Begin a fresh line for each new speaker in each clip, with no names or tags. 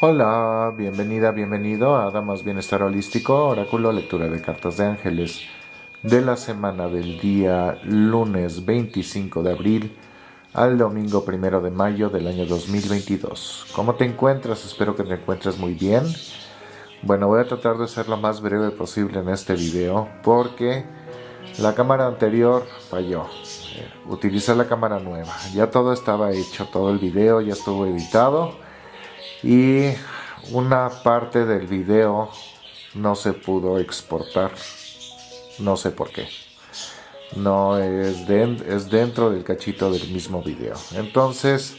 Hola, bienvenida, bienvenido a Damas Bienestar Holístico, oráculo, lectura de cartas de ángeles de la semana del día lunes 25 de abril al domingo 1 de mayo del año 2022. ¿Cómo te encuentras? Espero que te encuentres muy bien. Bueno, voy a tratar de ser lo más breve posible en este video porque la cámara anterior falló. Eh, utilicé la cámara nueva. Ya todo estaba hecho, todo el video ya estuvo editado y una parte del video no se pudo exportar. No sé por qué. No es, es dentro del cachito del mismo video. Entonces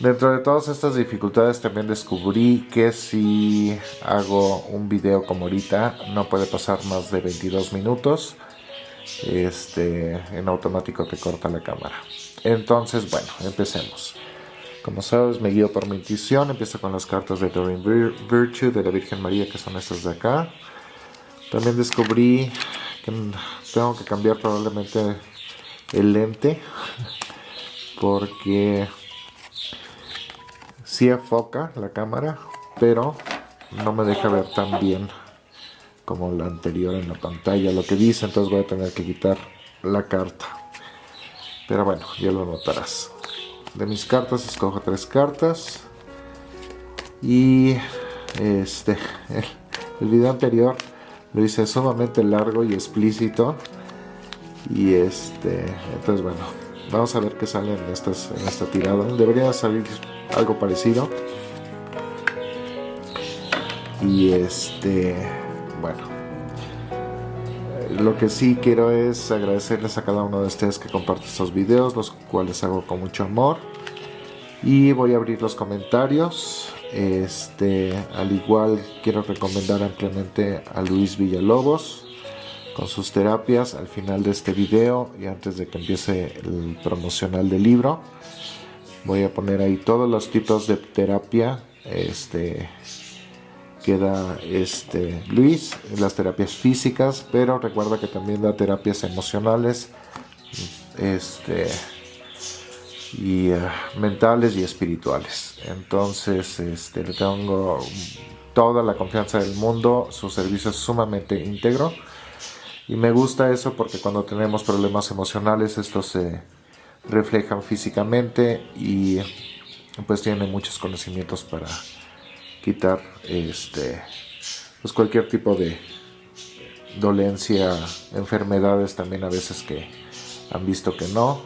dentro de todas estas dificultades también descubrí que si hago un video como ahorita no puede pasar más de 22 minutos este en automático te corta la cámara. Entonces bueno empecemos como sabes, me guío por mi intuición. Empiezo con las cartas de Doreen Virtue de la Virgen María, que son estas de acá. También descubrí que tengo que cambiar probablemente el lente, porque sí enfoca la cámara, pero no me deja ver tan bien como la anterior en la pantalla, lo que dice, entonces voy a tener que quitar la carta. Pero bueno, ya lo notarás de mis cartas escojo tres cartas. Y este el, video anterior lo hice sumamente largo y explícito. Y este entonces bueno vamos a ver qué sale en, estas, en esta tirada. Debería salir algo parecido. Y este bueno lo que sí quiero es agradecerles a cada uno de ustedes que comparte estos videos, los cuales hago con mucho amor. Y voy a abrir los comentarios. Este, al igual quiero recomendar ampliamente a Luis Villalobos con sus terapias al final de este video y antes de que empiece el promocional del libro. Voy a poner ahí todos los tipos de terapia este, queda este Luis, las terapias físicas, pero recuerda que también da terapias emocionales, este y eh, mentales y espirituales. Entonces, este, le tengo toda la confianza del mundo, su servicio es sumamente íntegro y me gusta eso porque cuando tenemos problemas emocionales estos se reflejan físicamente y pues tiene muchos conocimientos para quitar este pues cualquier tipo de dolencia, enfermedades también a veces que han visto que no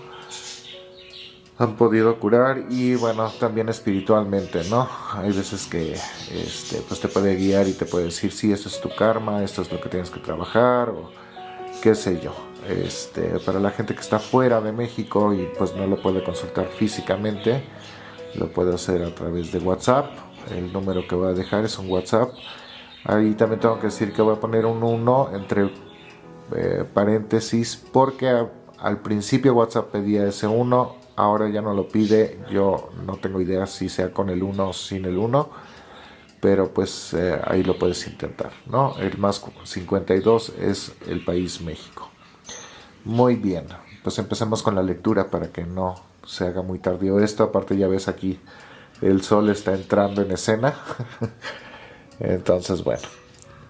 han podido curar y bueno también espiritualmente no hay veces que este pues te puede guiar y te puede decir si sí, esto es tu karma esto es lo que tienes que trabajar o qué sé yo. Este para la gente que está fuera de México y pues no lo puede consultar físicamente lo puede hacer a través de WhatsApp el número que voy a dejar es un WhatsApp. Ahí también tengo que decir que voy a poner un 1 entre eh, paréntesis porque al principio WhatsApp pedía ese 1 ahora ya no lo pide. Yo no tengo idea si sea con el 1 o sin el 1 pero pues eh, ahí lo puedes intentar no el más 52 es el país México. Muy bien pues empecemos con la lectura para que no se haga muy tardío esto. Aparte ya ves aquí el sol está entrando en escena. Entonces, bueno.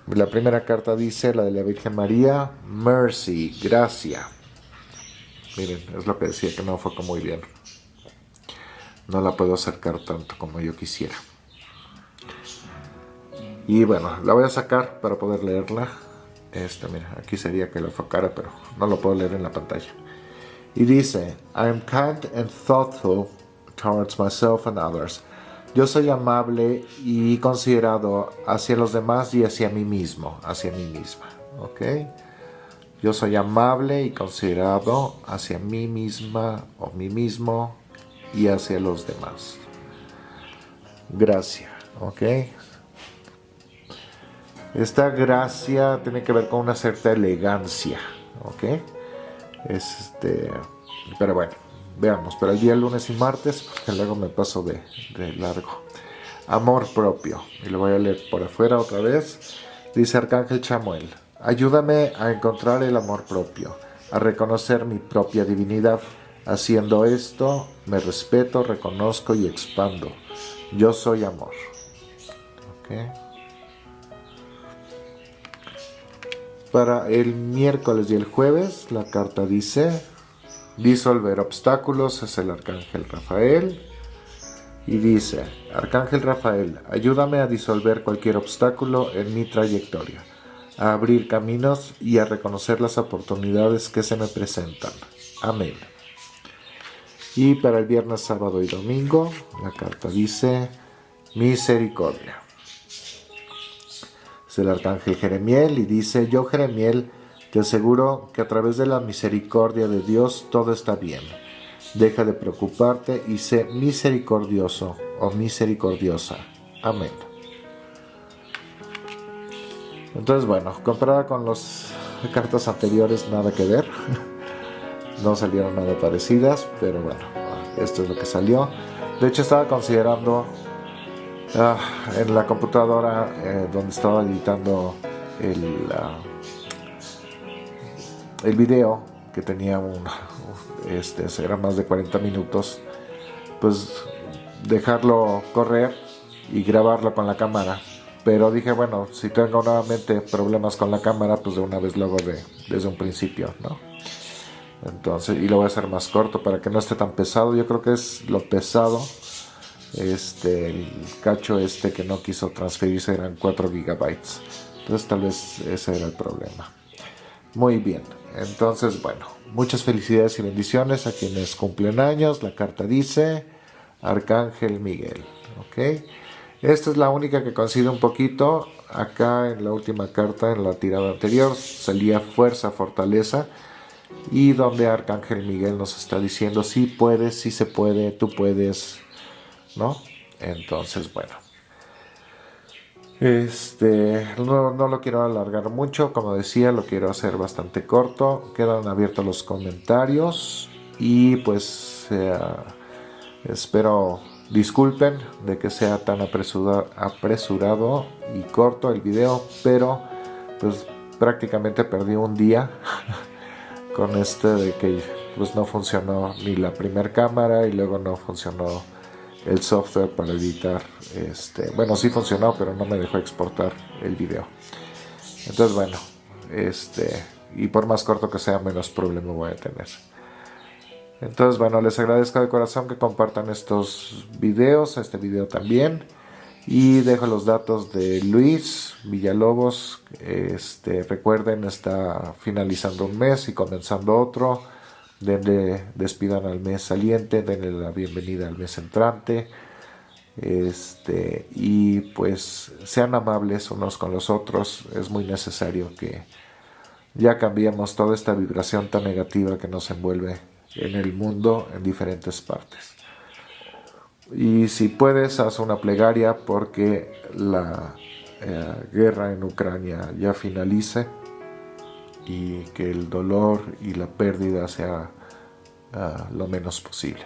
La primera carta dice, la de la Virgen María, Mercy, gracia. Miren, es lo que decía que no fue muy bien. No la puedo acercar tanto como yo quisiera. Y bueno, la voy a sacar para poder leerla. Este, mira, aquí sería que la enfocara, pero no lo puedo leer en la pantalla. Y dice, I am kind and thoughtful towards myself and others. Yo soy amable y considerado hacia los demás y hacia mí mismo, hacia mí misma, ¿ok? Yo soy amable y considerado hacia mí misma o mí mismo y hacia los demás. Gracia, ¿ok? Esta gracia tiene que ver con una cierta elegancia, ¿ok? Este, pero bueno, Veamos, pero el día lunes y martes, porque luego me paso de, largo. Amor propio. Y lo voy a leer por afuera otra vez. Dice Arcángel Chamuel, ayúdame a encontrar el amor propio, a reconocer mi propia divinidad. Haciendo esto, me respeto, reconozco y expando. Yo soy amor. Para el miércoles y el jueves la carta dice disolver obstáculos es el arcángel Rafael. Y dice arcángel Rafael ayúdame a disolver cualquier obstáculo en mi trayectoria a abrir caminos y a reconocer las oportunidades que se me presentan. Amén. Y para el viernes sábado y domingo la carta dice misericordia. Es el arcángel Jeremiel y dice, yo Jeremiel te aseguro que a través de la misericordia de Dios todo está bien. Deja de preocuparte y sé misericordioso o misericordiosa. Amén. Entonces bueno, comparada con las cartas anteriores nada que ver. No salieron nada parecidas, pero bueno, esto es lo que salió. De hecho estaba considerando Ah, en la computadora eh, donde estaba editando el, uh, el video que tenía un este era más de 40 minutos pues dejarlo correr y grabarlo con la cámara pero dije bueno si tengo nuevamente problemas con la cámara pues de una vez lo hago de, desde un principio no entonces y lo voy a hacer más corto para que no esté tan pesado yo creo que es lo pesado este, el cacho este que no quiso transferirse eran 4 gigabytes. Entonces tal vez ese era el problema. Muy bien, entonces bueno, muchas felicidades y bendiciones a quienes cumplen años. La carta dice Arcángel Miguel. ¿ok? Esta es la única que coincide un poquito. Acá en la última carta, en la tirada anterior, salía fuerza, fortaleza. Y donde Arcángel Miguel nos está diciendo, sí puedes, sí se puede, tú puedes, ¿no? Entonces, bueno. Este, no, lo quiero alargar mucho, como decía, lo quiero hacer bastante corto. Quedan abiertos los comentarios y pues espero disculpen de que sea tan apresurado y corto el video, pero pues prácticamente perdí un día con este de que pues no funcionó ni la primera cámara y luego no funcionó el software para editar este bueno sí funcionó pero no me dejó exportar el video. Entonces bueno este y por más corto que sea menos problema voy a tener. Entonces bueno les agradezco de corazón que compartan estos videos este video también. Y dejo los datos de Luis Villalobos este recuerden está finalizando un mes y comenzando otro denle, despidan al mes saliente, denle la bienvenida al mes entrante, este, y pues sean amables unos con los otros, es muy necesario que ya cambiemos toda esta vibración tan negativa que nos envuelve en el mundo en diferentes partes. Y si puedes, haz una plegaria porque la eh, guerra en Ucrania ya finalice y que el dolor y la pérdida sea ah, lo menos posible.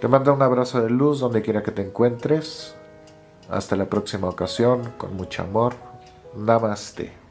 Te mando un abrazo de luz donde quiera que te encuentres. Hasta la próxima ocasión, con mucho amor. Namaste.